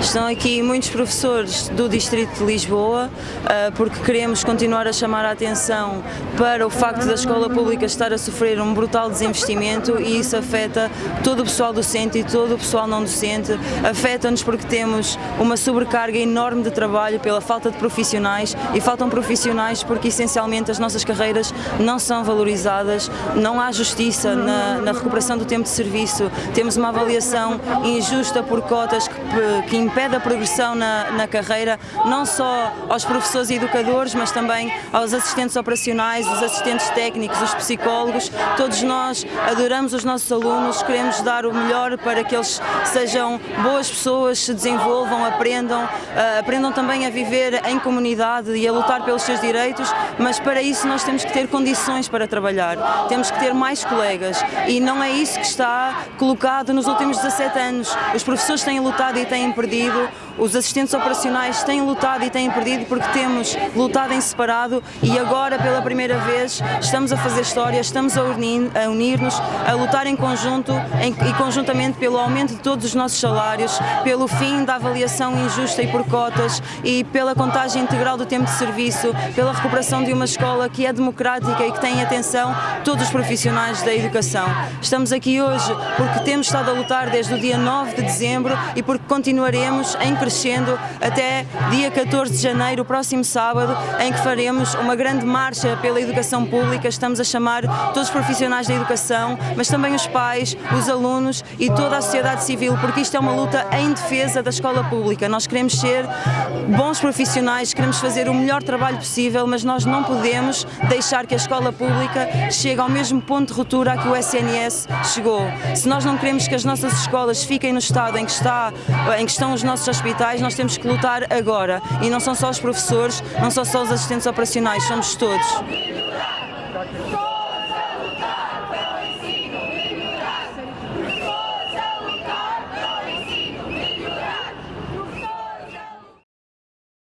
Estão aqui muitos professores do Distrito de Lisboa, ah, porque queremos continuar a chamar a atenção para o facto da escola pública estar a sofrer um brutal desinvestimento e isso afeta todo o pessoal docente e todo o pessoal não docente. Afeta-nos porque temos uma sobrecarga enorme de trabalho pela falta de profissionais e faltam profissionais porque essencialmente as nossas carreiras não são valorizadas, não há justiça na, na recuperação do tempo de serviço, temos uma avaliação injusta por cotas que, que impede a progressão na, na carreira, não só aos professores e educadores, mas também aos assistentes operacionais, os assistentes técnicos, os psicólogos, todos nós adoramos os nossos alunos, queremos dar o melhor para que eles sejam boas pessoas, se desenvolvam, aprendam, uh, aprendam também a viver em comunidade e a lutar pelos seus direitos, mas para isso nós temos que ter condições para trabalhar, temos que ter mais colegas. E não é isso que está colocado nos últimos 17 anos. Os professores têm lutado e têm perdido, os assistentes operacionais têm lutado e têm perdido porque temos lutado em separado e agora pela primeira vez estamos a fazer história, estamos a unir-nos, a lutar em conjunto e conjuntamente pelo aumento de todos os nossos salários, pelo fim da avaliação injusta e por cotas e pela contagem integral do tempo de serviço, pela recuperação de uma escola que é democrática e que tem atenção todos os profissionais da educação. Estamos aqui hoje porque temos estado a lutar desde o dia 9 de dezembro e porque continuaremos em crescendo até dia 14 de janeiro, próximo sábado, em que faremos uma grande marcha pela educação pública. Estamos a chamar todos os profissionais da educação, mas também os pais, os alunos e toda a sociedade civil, porque isto é uma luta em defesa da escola pública. Nós queremos ser bons profissionais, queremos fazer o melhor trabalho possível, mas nós não podemos deixar que a escola pública chegue ao mesmo ponto de ruptura que o SNS chegou. Se nós não queremos que as nossas escolas fiquem no estado em que, está, em que estão os nossos hospitais, nós temos que lutar agora. E não são só os professores, não são só os assistentes operacionais, somos todos.